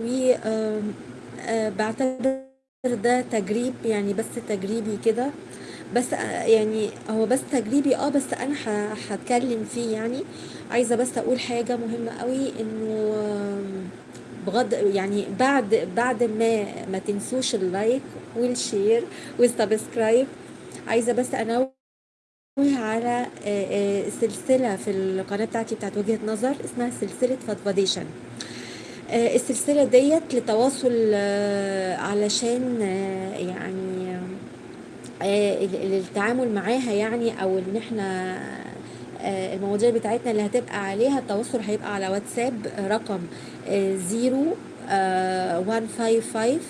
و آم، آه، بعتبر ده تجريب يعني بس تجريبي كده. بس يعني هو بس تجريبي آه بس أنا هتكلم فيه يعني. عايزة بس أقول حاجة مهمة قوي إنه بغض يعني بعد بعد ما ما تنسوش ال like وال share وال subscribe عايزة بس أنوه على سلسلة في القناة بتاعتي بتاعت وجهة نظر اسمها سلسلة فضفضيشن آه، السلسلة ديت لتواصل آه، علشان آه، يعني التعامل معاها يعني أو إن إحنا المواضيع بتاعتنا اللي هتبقى عليها التواصل هيبقى على واتساب رقم 0155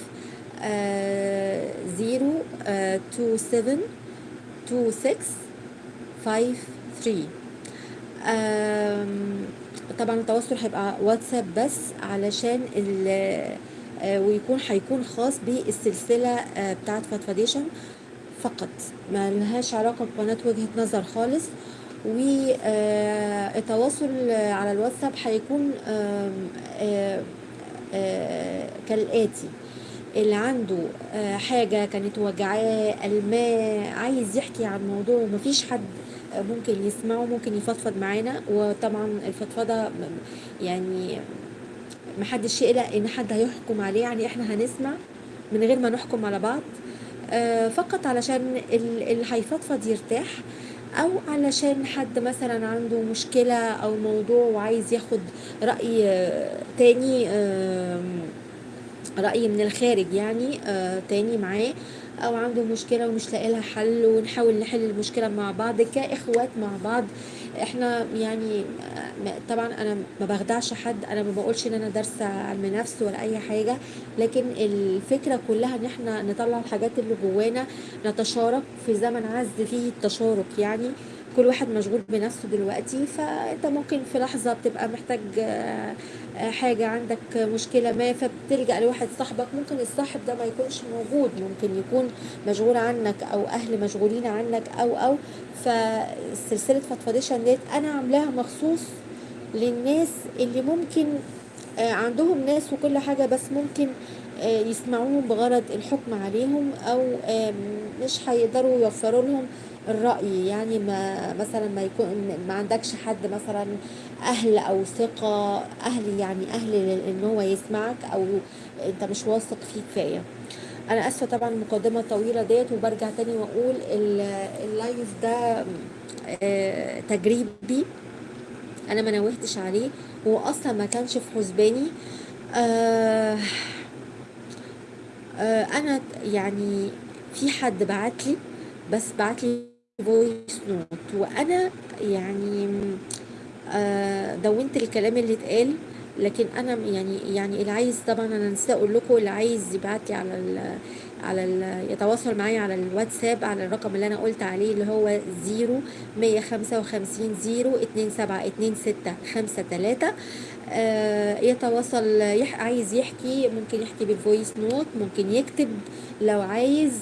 0272653 طبعا التواصل هيبقى واتساب بس علشان آه، ويكون هيكون خاص بالسلسلة آه، بتاعت فضفضيشن فقط. ما لهاش علاقة بقناة وجهة نظر خالص. والتواصل على الواتساب هيكون آه، آه، كالآتي. اللي عنده آه، حاجة كانت وجعاه الماه عايز يحكي عن موضوع ومفيش حد ممكن يسمعه ممكن يفضفض معانا. وطبعا الفضفضة يعني محدش يقلق إن حد هيحكم عليه. يعني إحنا هنسمع من غير ما نحكم على بعض آه، فقط علشان ال- اللي هيفضفض يرتاح. أو علشان حد مثلا عنده مشكلة أو موضوع وعايز ياخد رأي آه، تاني رأي من الخارج يعني آه تاني معاه أو عنده مشكلة ومش لاقي لها حل ونحاول نحل المشكلة مع بعض كإخوات مع بعض. إحنا يعني آه، طبعا أنا ما بخدعش حد أنا ما بقولش إن أنا دارسة علم نفس ولا أي حاجة لكن الفكرة كلها إن إحنا نطلع الحاجات اللي جوانا نتشارك في زمن عز فيه التشارك يعني. كل واحد مشغول بنفسه دلوقتي فأنت ممكن في لحظة بتبقى محتاج آه، آه، حاجة عندك مشكلة ما فبتلجأ لواحد صاحبك ممكن الصاحب ده ما يكونش موجود ممكن يكون مشغول عنك أو أهل مشغولين عنك أو أو فسلسلة فضفضيشن ديت أنا عاملاها مخصوص للناس اللي ممكن آه، عندهم ناس وكل حاجة بس ممكن يسمعوهم بغرض الحكم عليهم آم، مش هيقدروا يوفروا لهم الرأي يعني ما مثلا ما يكون ما عندكش حد مثلا أهل أو ثقة أهل يعني أهل إن هو يسمعك أو أنت مش واثق فيه كفاية. أنا آسفة طبعا المقدمة الطويلة ديت وبرجع تاني وأقول ال- ال live ده آه، تجريبي أنا ما نوهتش عليه. هو أصلا ما كانش في حسباني. آه آه أنا يعني في حد بعت لي بس بعت لي voice note وأنا يعني آه دونت الكلام اللي اتقال لكن أنا يعني يعني اللي عايز طبعا أنا نسيت أقول لكم اللي عايز يبعت لي على ال على ال يتواصل معايا على الواتساب على الرقم اللي أنا قلت عليه اللي هو 0 155 0 2 7 2 6 5 3 آه يتواصل يح عايز يحكي ممكن يحكي بال voice note ممكن يكتب لو عايز.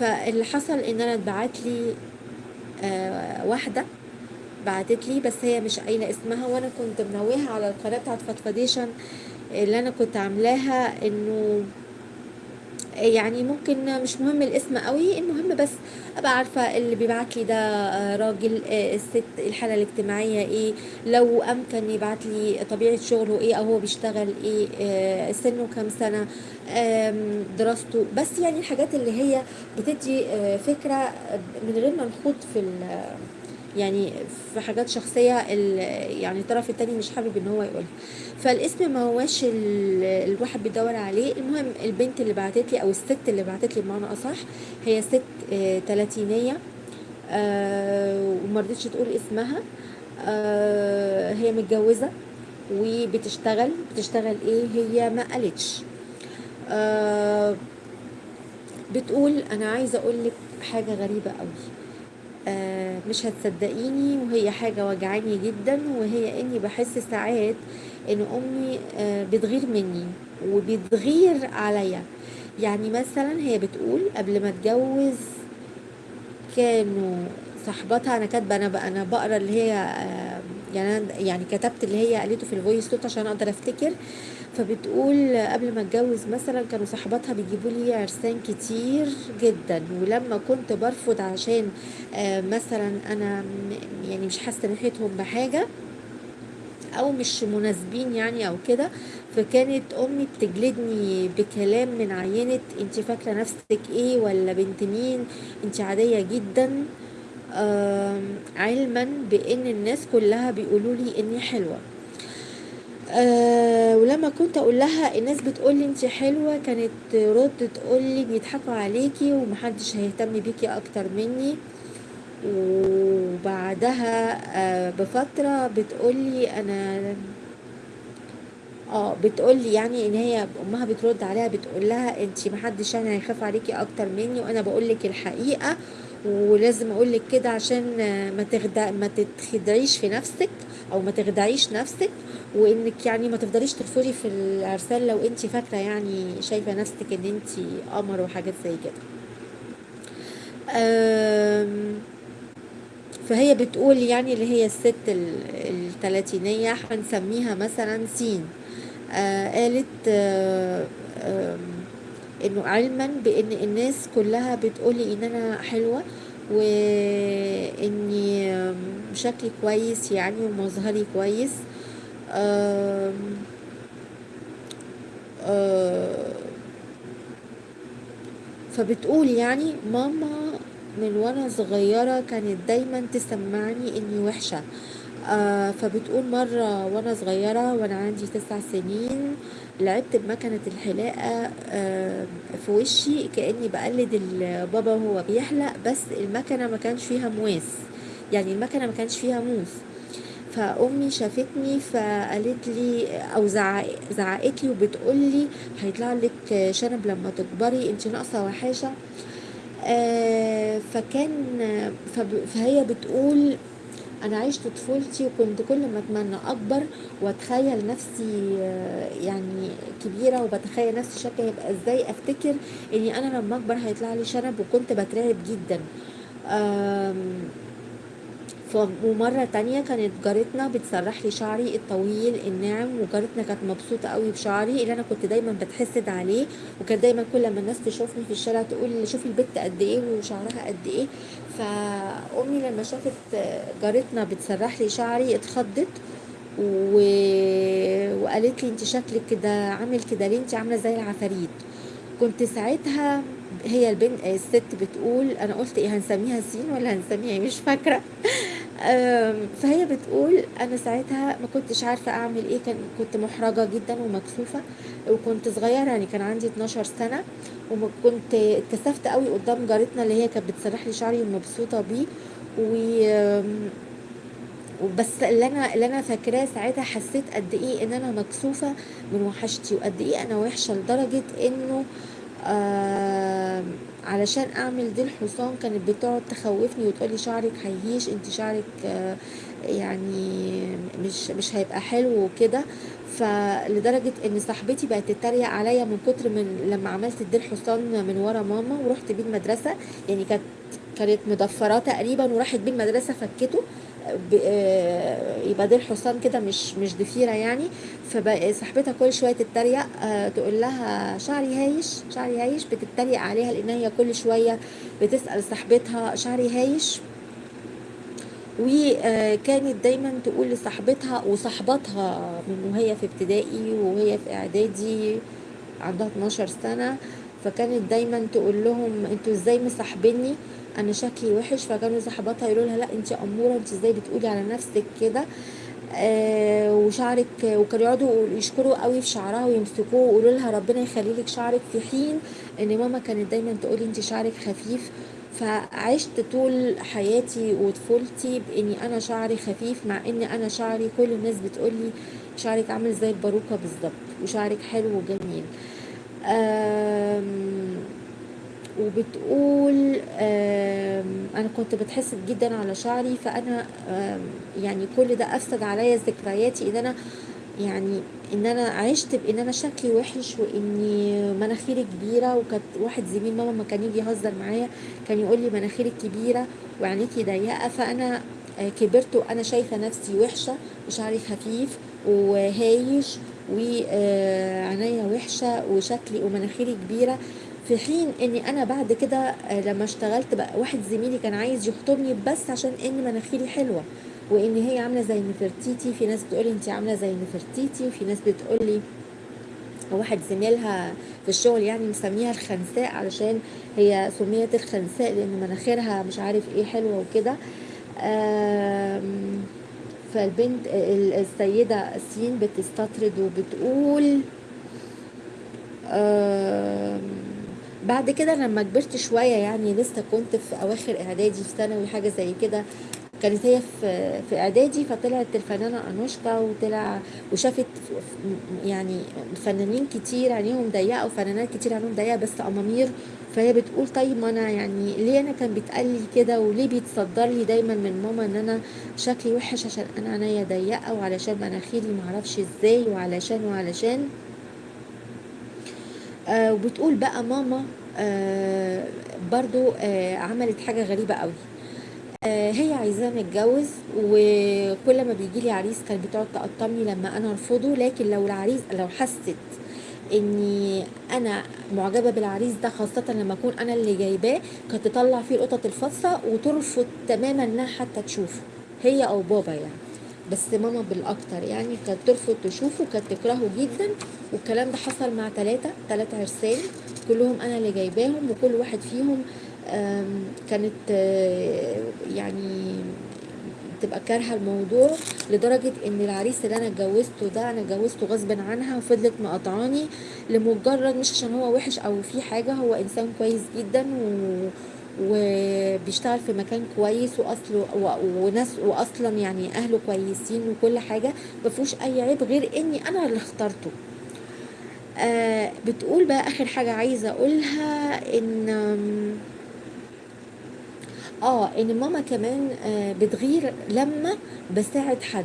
فاللي حصل إن أنا اتبعت لي آه واحدة بعتت لي بس هي مش قايلة اسمها وأنا كنت منوهة على القناة بتاعت فضفضيشن اللي أنا كنت عاملاها إنه يعني ممكن مش مهم الاسم قوي المهم بس أبقى عارفة اللي بيبعت لي ده آه، راجل آه، الست الحالة الاجتماعية إيه لو امكن يبعت لي طبيعة شغله إيه أو هو بيشتغل إيه آه، سنه كام سنة دراسته. بس يعني الحاجات اللي هي بتدي فكرة من غير ما نخوض في يعني في حاجات شخصية ال- يعني الطرف التاني مش حابب إن هو يقولها. فالاسم ما هواش ال- الواحد بيدور عليه. المهم البنت اللي بعتت لي أو الست اللي بعتت لي بمعنى أصح هي ست آه، تلاتينية آه، وما رضتش تقول اسمها. آه، هي متجوزة وبتشتغل. بتشتغل إيه؟ هي ما قالتش. بتقول أنا عايزة أقول لك حاجة غريبة قوي مش هتصدقيني وهي حاجة وجعاني جدا وهي إني بحس ساعات إن أمي آه، بتغير مني وبتغير عليا. يعني مثلا هي بتقول قبل ما اتجوز كانوا صاحباتها أنا كاتبة أنا أنا بقرأ اللي هي آه، يعني أنا يعني كتبت اللي هي قالته في ال voice note عشان أقدر أفتكر. فبتقول قبل ما أتجوز مثلا كانوا صحباتها بيجيبوا لي عرسان كتير جدا ولما كنت برفض عشان آه، مثلا أنا يعني مش حاسة ناحيتهم بحاجة أو مش مناسبين يعني أو كده. فكانت أمي بتجلدني بكلام من عينة انت فاكرة نفسك إيه ولا بنت مين؟ انت عادية جدا. علما بإن الناس كلها بيقولوا لي اني حلوة. أه ولما كنت أقول لها الناس بتقول لي انت حلوة كانت رد تقول لي بيضحكوا عليكي ومحدش هيهتم بيكي أكتر مني. وبعدها أه بفترة بتقول لي أنا آه بتقول لي يعني إن هي أمها بترد عليها بتقول لها انت محدش يعني هيخاف عليكي أكتر مني وأنا بقول لك الحقيقة. ولازم أقول لك كده عشان ما تخدع ما تتخدعيش في نفسك أو ما تخدعيش نفسك وإنك يعني ما تفضليش ترفضي في العرسان لو أنت فاكرة يعني شايفة نفسك إن أنت قمر وحاجات زي كده. فهي بتقول يعني اللي هي الست ال- التلاتينية هنسميها مثلا سين. آه قالت آه إنه علما بإن الناس كلها بتقولي إن أنا حلوة وإني شكلي كويس يعني ومظهري كويس. آه فبتقول يعني ماما من وأنا صغيرة كانت دايما تسمعني إني وحشة. آه فبتقول مرة وأنا صغيرة وأنا عندي تسع سنين لعبت بمكنة الحلاقة آه في وشي كأني بقلد البابا وهو بيحلق بس المكنة ما كانش فيها مواس يعني المكنة ما كانش فيها موس فأمي شافتني فقالت لي زعق- زعقت لي وبتقول لي هيطلع لك شنب لما تكبري أنت ناقصة وحاشة. آه فكان فهي بتقول أنا عشت طفولتي وكنت كل ما أتمنى أكبر وأتخيل نفسي آه، يعني كبيرة وبتخيل نفسي شكلي هيبقى إزاي أفتكر إني أنا لما أكبر هيطلع لي شنب وكنت بترعب جدا. ومرة تانية كانت جارتنا بتسرح لي شعري الطويل الناعم وجارتنا كانت مبسوطة قوي بشعري اللي أنا كنت دايما بتحسد عليه وكانت دايما كل ما الناس تشوفني في الشارع تقول شوفي البت قد إيه وشعرها قد إيه. فأمي لما شافت جارتنا بتسرح لي شعري اتخضت و... وقالت لي أنت شكلك كده عامل كده ليه؟ أنت عاملة زي العفاريت. كنت ساعتها هي البنت الست بتقول أنا قلت إيه هنسميها سين ولا هنسميها إيه؟ مش فاكرة. فهي بتقول أنا ساعتها ما كنتش عارفة أعمل إيه كان كنت محرجة جدا ومكسوفة وكنت صغيرة يعني كان عندي 12 سنة وكنت اتكسفت قوي قدام جارتنا اللي هي كانت بتسرح لي شعري ومبسوطة بيه و وبس اللي أنا اللي أنا فاكراه ساعتها حسيت قد إيه إن أنا مكسوفة من وحشتي وقد إيه أنا وحشة لدرجة إنه آه علشان أعمل دي الحصان كانت بتقعد تخوفني وتقولي شعرك هيهيش انت شعرك آه يعني مش مش هيبقى حلو وكده. فلدرجة إن صاحبتي بقت تتريق عليا من كتر من لما عملت الديل حصان من ورا ماما ورحت بيه المدرسة. يعني كانت كانت مضفراه تقريبا وراحت بيه المدرسة فكته. آه، يبقى ديل حصان كده مش مش ضفيرة يعني. فبقى صاحبتها كل شوية تتريق آه، تقول لها شعري هايش شعري هايش بتتريق عليها لأن هي كل شوية بتسأل صاحبتها شعري هايش. وكانت دايما تقول لصاحبتها وصاحبتها من وهي في ابتدائي وهي في إعدادي عندها 12 سنة. فكانت دايما تقول لهم أنتوا إزاي مصاحبيني؟ أنا شكلي وحش فكانوا صاحباتها يقولوا لها لأ انت أمورة انت إزاي بتقولي على نفسك كده؟ آه وشعرك وكانوا يقعدوا يشكروا قوي في شعرها ويمسكوه ويقولوا لها ربنا يخلي لك شعرك في حين إن ماما كانت دايما تقولي انت شعرك خفيف. فعشت طول حياتي وطفولتي بإني أنا شعري خفيف مع ان أنا شعري كل الناس بتقولي شعرك عامل زي الباروكة بالظبط وشعرك حلو وجميل. آم، وبتقول أنا كنت بتحسد جدا على شعري فأنا يعني كل ده أفسد عليا ذكرياتي إن أنا يعني إن أنا عشت بإن أنا شكلي وحش وإني مناخيري كبيرة وكانت واحد زميل ماما ما كان يجي يهزر معايا كان يقول لي مناخيرك كبيرة وعينيكي ضيقة فأنا آه، كبرت وأنا شايفة نفسي وحشة وشعري خفيف وهايش وعينيا وحشة وشكلي ومناخيري كبيرة. في حين إني أنا بعد كده آه، لما اشتغلت بقى واحد زميلي كان عايز يخطبني بس عشان إن مناخيري حلوة. وإن هي عاملة زي نفرتيتي في ناس بتقولي انت عاملة زي نفرتيتي وفي ناس بتقولي واحد زميلها في الشغل يعني مسميها الخنساء علشان هي سميت الخنساء لأن مناخيرها مش عارف إيه حلوة وكده. فالبنت ال- السيدة سين بتستطرد وبتقول بعد كده لما كبرت شوية يعني لسه كنت في أواخر إعدادي في ثانوي حاجة زي كده كانت هي في في إعدادي فطلعت الفنانة أنوشكا وطلع وشافت يعني فنانين كتير عينيهم ضيقة وفنانات كتير عينيهم ضيقة بس أمامير. فهي بتقول طيب ما أنا يعني ليه أنا كان بيتقال لي كده وليه بيتصدر لي دايما من ماما إن أنا شكلي وحش عشان أنا عينيا ضيقة وعلشان مناخيري معرفش إزاي وعلشان وعلشان. آه وبتقول بقى ماما آه برضو آه عملت حاجة غريبة قوي. هي عايزاه نتجوز وكل ما بيجي لي عريس كانت بتقعد تقطمني لما أنا أرفضه. لكن لو العريس لو حست إني أنا معجبة بالعريس ده خاصة لما أكون أنا اللي جايباه كانت تطلع فيه القطط الفاصة وترفض تماما إنها حتى تشوفه. هي أو بابا يعني. بس ماما بالأكتر يعني كانت ترفض تشوفه كانت تكرهه جدا. والكلام ده حصل مع ثلاثة ثلاثة عرسان كلهم أنا اللي جايباهم وكل واحد فيهم كانت آه، يعني تبقى كارهة الموضوع لدرجة إن العريس اللي أنا اتجوزته ده أنا اتجوزته غصب عنها وفضلت مقاطعاني لمجرد مش عشان هو وحش أو في حاجة هو إنسان كويس جدا و وبيشتغل في مكان كويس وأصله و- وناس واصلا يعني أهله كويسين وكل حاجة ما فيهوش أي عيب غير إني أنا اللي اخترته. آه بتقول بقى آخر حاجة عايزة أقولها إن آه إن ماما كمان آه بتغير لما بساعد حد.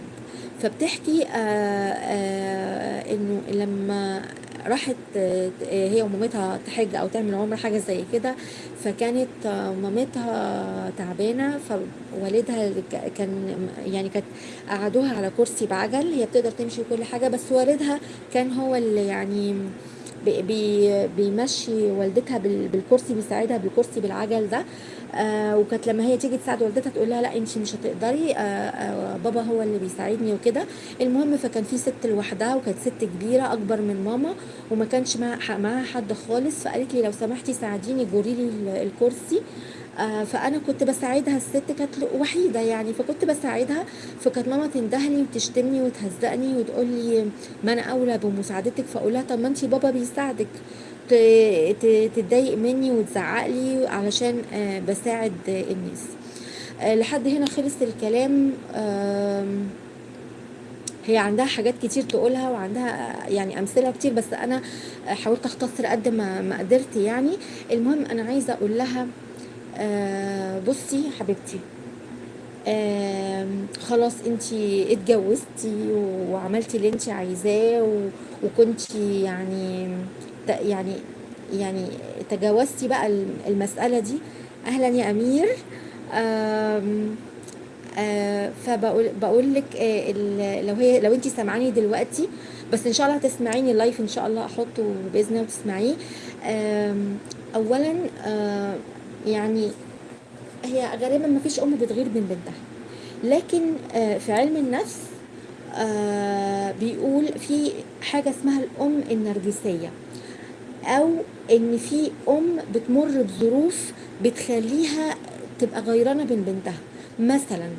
فبتحكي آه آه إنه لما راحت آه هي ومامتها تحج أو تعمل عمرة حاجة زي كده. فكانت آه مامتها تعبانة فوالدها كان يعني كانت قعدوها على كرسي بعجل. هي بتقدر تمشي وكل حاجة بس والدها كان هو اللي يعني بي بي- بيمشي والدتها بال- بالكرسي بيساعدها بالكرسي بالعجل ده. آه وكانت لما هي تيجي تساعد والدتها تقول لها لا انت مش هتقدري آه آه بابا هو اللي بيساعدني وكده. المهم فكان في ست لوحدها وكانت ست كبيرة أكبر من ماما وما كانش مع- معاها حد خالص. فقالت لي لو سمحتي ساعديني جوري لي ال- الكرسي. آه فأنا كنت بساعدها الست كانت وحيدة يعني فكنت بساعدها. فكانت ماما تندهني وتشتمني وتهزقني وتقول لي ما أنا أولى بمساعدتك. فأقول لها طب ما انت بابا بيساعدك. تتضايق مني وتزعق لي علشان آه، بساعد الناس. آه، لحد هنا خلص الكلام. هي عندها حاجات كتير تقولها وعندها آه، يعني أمثلة كتير بس أنا حاولت أختصر قد ما ما قدرت يعني. المهم أنا عايزة أقول لها بصي حبيبتي خلاص انتي اتجوزتي وعملتي اللي انتي عايزاه و- وكنتي يعني يعني يعني تجاوزتي بقى الم- المسألة دي. أهلا يا أمير. آم، آه، فبقول بقول لك آه، لو هي لو انت سامعاني دلوقتي بس إن شاء الله هتسمعيني اللايف إن شاء الله أحطه بإذن الله وتسمعيه. آم، اولا آه، يعني هي غالبا ما فيش أم بتغير من بنتها. لكن آه، في علم النفس آه، بيقول في حاجة اسمها الأم النرجسية. أو إن في أم بتمر بظروف بتخليها تبقى غيرانة من بنتها. مثلا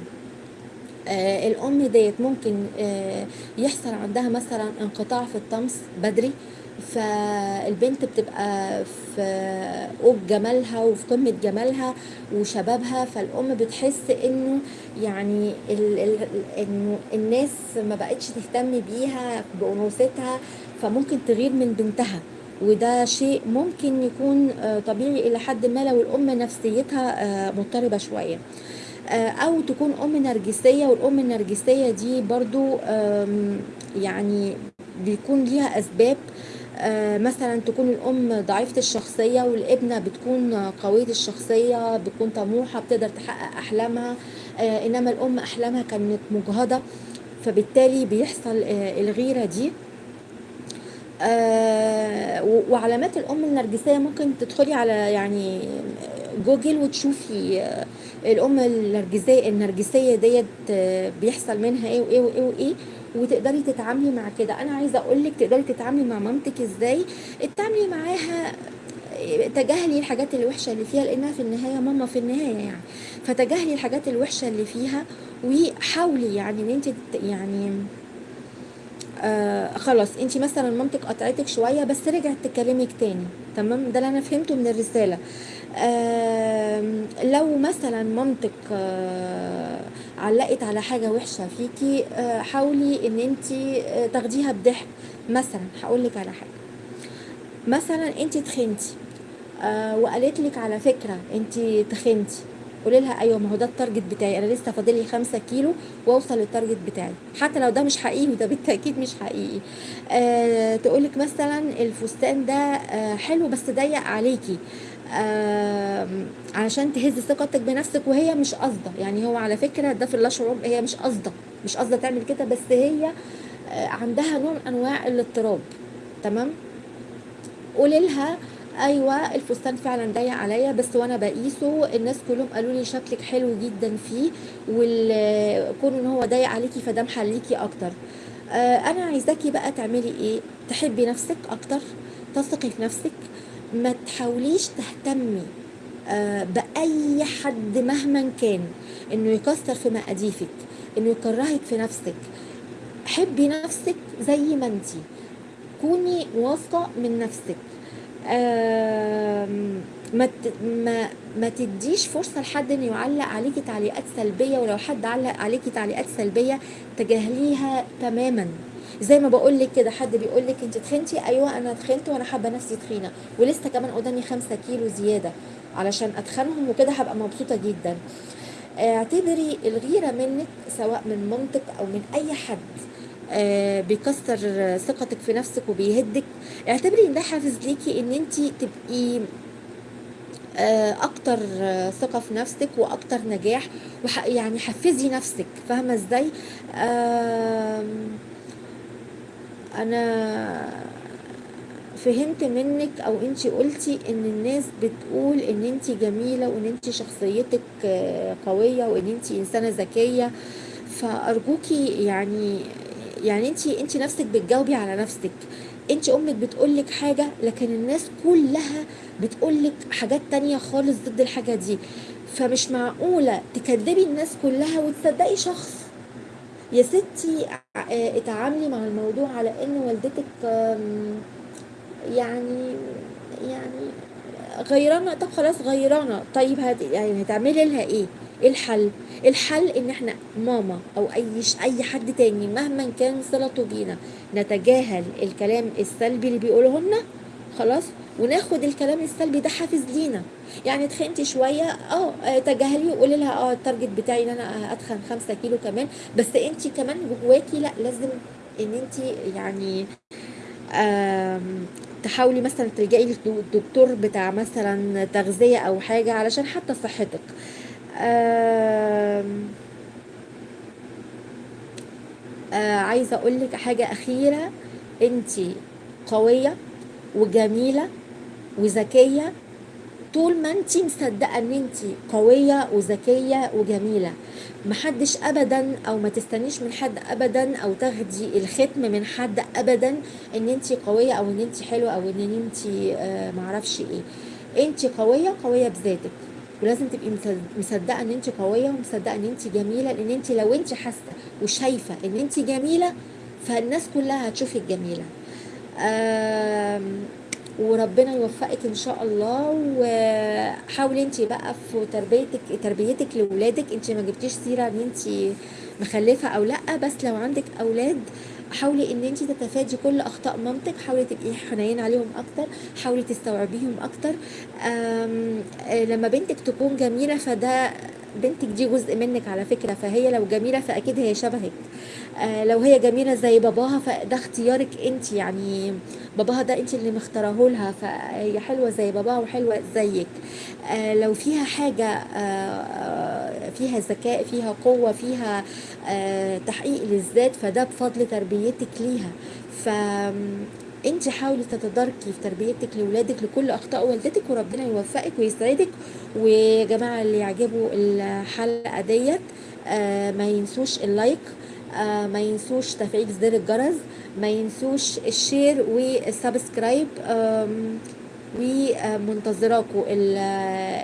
آه الأم ديت ممكن آه يحصل عندها مثلا انقطاع في الطمس بدري فالبنت بتبقى في قوب جمالها وفي قمة جمالها وشبابها فالأم بتحس إنه يعني ال ال إنه الناس ما بقتش تهتم بيها بأنوثتها فممكن تغير من بنتها. وده شيء ممكن يكون آه، طبيعي إلى حد ما لو الأم نفسيتها آه، مضطربة شوية. آه، أو تكون أم نرجسية والأم النرجسية دي برضو يعني بيكون ليها أسباب. مثلا تكون الأم ضعيفة الشخصية والابنة بتكون قوية الشخصية بتكون طموحة بتقدر تحقق أحلامها إنما الأم أحلامها كانت مجهضه فبالتالي بيحصل الغيرة دي. آه، وعلامات الأم النرجسية ممكن تدخلي على يعني جوجل وتشوفي آه، الأم النرجسية النرجسية ديت آه، بيحصل منها إيه وإيه وإيه وإيه وتقدري تتعاملي مع كده. أنا عايزة أقول لك تقدري تتعاملي مع مامتك إزاي. اتعاملي معاها تجاهلي الحاجات الوحشة اللي فيها لأنها في النهاية ماما في النهاية يعني. فتجاهلي الحاجات الوحشة اللي فيها وحاولي يعني إن أنت يعني آه خلاص انت مثلا مامتك قطعتك شوية بس رجعت تكلمك تاني تمام؟ ده اللي أنا فهمته من الرسالة. لو مثلا مامتك آه علقت على حاجة وحشة فيكي آه حاولي إن انت تاخديها بضحك. مثلا هقول لك على حاجة. مثلا انت تخنتي وقالت لك على فكرة انت تخنتي. قولي لها أيوه ما هو ده ال target بتاعي. أنا لسه فاضل لي 5 كيلو وأوصل لل target بتاعي. حتى لو ده مش حقيقي وده بالتأكيد مش حقيقي. آه تقول لك مثلا الفستان ده آه حلو بس ضيق عليكي. آه علشان تهز ثقتك بنفسك وهي مش قصده يعني هو على فكرة ده في اللا شعور هي مش قصده مش قصده تعمل كده بس هي آه عندها نوع من أنواع الاضطراب. تمام؟ قولي لها أيوه الفستان فعلا ضيق عليا بس وأنا بقيسه الناس كلهم قالوا لي شكلك حلو جدا فيه وكون إن هو ضيق عليكي فده محليكي أكتر. آه أنا عايزاكي بقى تعملي إيه؟ تحبي نفسك أكتر تثقي في نفسك ما تحاوليش تهتمي آه بأي حد مهما كان إنه يكسر في مقاديفك إنه يكرهك في نفسك. حبي نفسك زي ما أنتي. كوني واثقة من نفسك. ما ما ما تديش فرصة لحد إنه يعلق عليكي تعليقات سلبية ولو حد علق عليكي تعليقات سلبية تجاهليها تماما. زي ما بقول لك كده حد بيقول لك أنت تخنتي أيوه أنا تخنت وأنا حابة نفسي تخينة ولسه كمان قدامي خمسة كيلو زيادة علشان أتخنهم وكده هبقى مبسوطة جدا. اعتبري الغيرة منك سواء من مامتك أو من أي حد. بيكسر ثقتك في نفسك وبيهدك. اعتبري ان ده حافز ليكي ان انت تبقي آه، أكتر آه، ثقة في نفسك وأكتر نجاح يعني حفزي نفسك. فاهمة إزاي؟ أنا فهمت منك أو انت قلتي ان الناس بتقول ان انت جميلة وان انت شخصيتك آه، قوية وان انت انسانة ذكية. فأرجوكي يعني يعني انت انت نفسك بتجاوبي على نفسك. انت أمك بتقولك حاجة لكن الناس كلها بتقولك حاجات تانية خالص ضد الحاجة دي. فمش معقولة تكذبي الناس كلها وتصدقي شخص. يا ستي آه، اتعاملي مع الموضوع على ان والدتك يعني يعني غيرانة. طب خلاص غيرانة. طيب هت يعني هتعملي لها إيه؟ إيه الحل. الحل إن إحنا ماما أو أي أي حد تاني مهما كان صلته بينا نتجاهل الكلام السلبي اللي بيقوله لنا خلاص؟ وناخد الكلام السلبي ده حافز لينا. يعني تخنتي شوية آه آه، تجاهلي وقولي لها آه التارجت بتاعي إن أنا أتخن خمسة كيلو كمان. بس انت كمان جواكي لأ لازم إن انت يعني تحاولي مثلا تلجئي للدكتور بتاع مثلا تغذية أو حاجة علشان حتى صحتك. آه، عايزة أقولك حاجة أخيرة. أنتي قوية وجميلة وذكية. طول ما انت مصدقة إن انت قوية وذكية وجميلة محدش ابدا أو ما تستنيش من حد ابدا أو تاخدي الختم من حد ابدا إن انت قوية أو إن انت حلوة أو إن انت آه معرفش إيه. انت قوية قوية بذاتك. ولازم تبقي مصد- مصدقة إن انت قوية ومصدقة إن انت جميلة لأن انت لو انت حاسة وشايفة إن انت جميلة فالناس كلها هتشوفك جميلة. وربنا يوفقك إن شاء الله وحاولي انت بقى في تربيتك تربيتك لاولادك انت ما جبتيش سيرة إن انت مخلفة أو لأ بس لو عندك أولاد حاولي إن انت تتفادي كل أخطاء مامتك حاولي تبقي حنينه عليهم أكتر حاولي تستوعبيهم أكتر. آه، لما بنتك تكون جميلة فده بنتك دي جزء منك على فكرة فهي لو جميلة فأكيد هي شبهك. آه، لو هي جميلة زي باباها فده اختيارك انت يعني باباها ده انت اللي مختاره لها فهي حلوة زي باباها وحلوة زيك. آه، لو فيها حاجة فيها ذكاء فيها قوة فيها آه، تحقيق للذات فده بفضل تربيتك ليها. ف انت حاولي تتداركي في تربيتك لاولادك لكل أخطاء والدتك وربنا يوفقك ويسعدك. ويا جماعة اللي يعجبوا الحلقة ديت آه ما ينسوش اللايك آه ما ينسوش تفعيل زر الجرس ما ينسوش ال share وال subscribe. ومنتظراكم ال-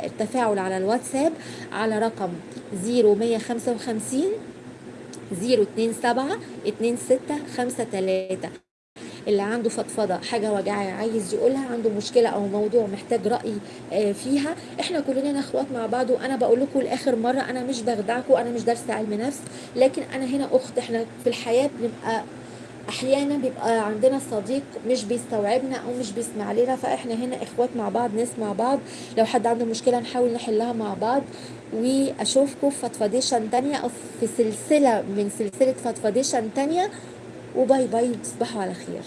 التفاعل على الواتساب على رقم 0155 027 2653 اللي عنده فضفضة حاجة وجعاه عايز يقولها عنده مشكلة أو موضوع محتاج رأي آه، فيها إحنا كلنا إخوات مع بعض وأنا بقول لكم لآخر مرة أنا مش بخدعكم أنا مش دارسة علم نفس لكن أنا هنا أخت إحنا في الحياة بنبقى أحيانا بيبقى عندنا صديق مش بيستوعبنا أو مش بيسمع لنا فإحنا هنا إخوات مع بعض نسمع بعض. لو حد عنده مشكلة نحاول نحلها مع بعض. وأشوفكم في فضفضيشن تانية أو في سلسلة من سلسلة فضفضيشن تانية. وباي باي تصبحوا على خير.